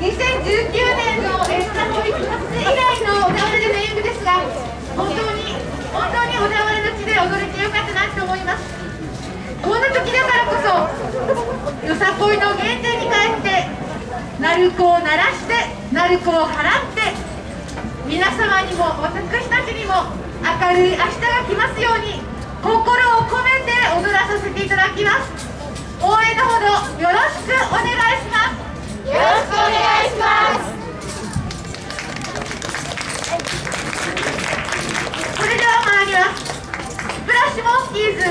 2019年のえー札幌一発以来の小田原での演舞ですが本当に本当に小田原の地で踊れてよかったなと思います。こんな時だからこそよさこいの原点に帰って鳴子を鳴らして鳴子を払って皆様にも私たちにも明るい明日が来ますように心を込めて踊らさせていただきます。応援のほどよろしくお願いします。よろしくお願いします。それでは参ります。スプラッシュモンキーズ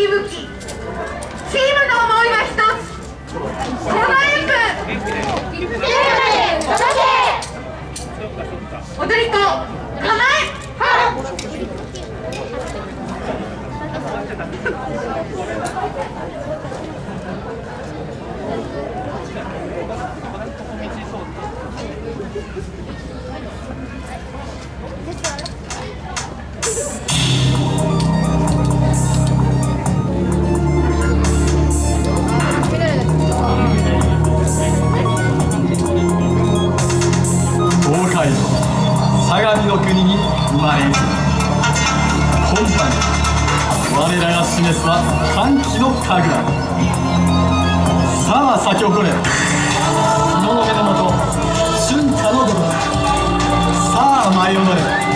いぶきチームの思いは一つ。輝くチームで届け踊り子。構え。東海相模の国に生まれ今般我らが示すは歓喜の神楽さあ咲き誇れ。日の目のもと春夏のごとくさあ舞い踊れ。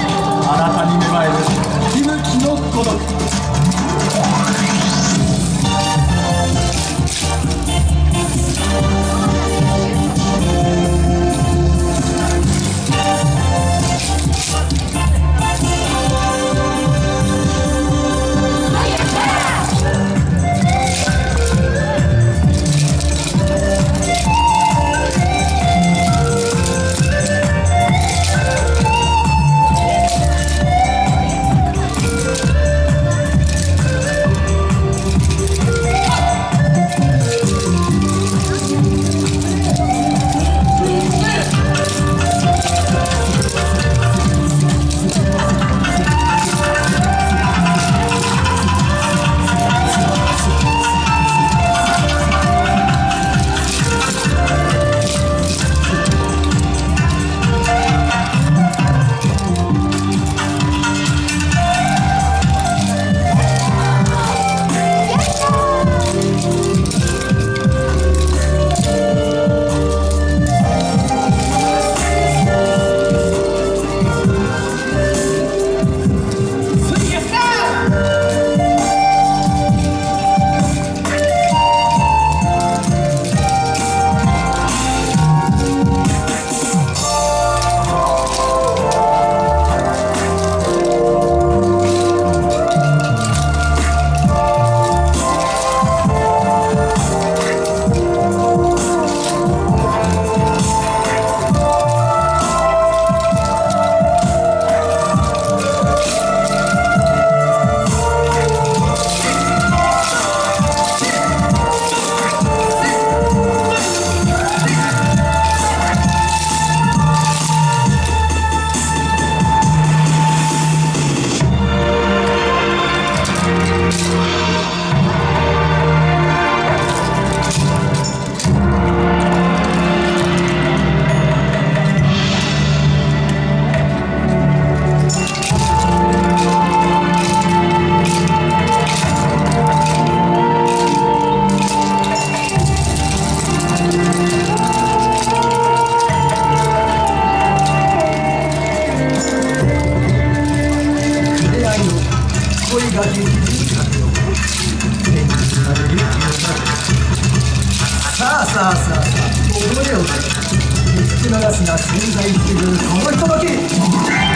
さあさあさあさあ踊れよ見つけ流すな潜在するこの人だけ。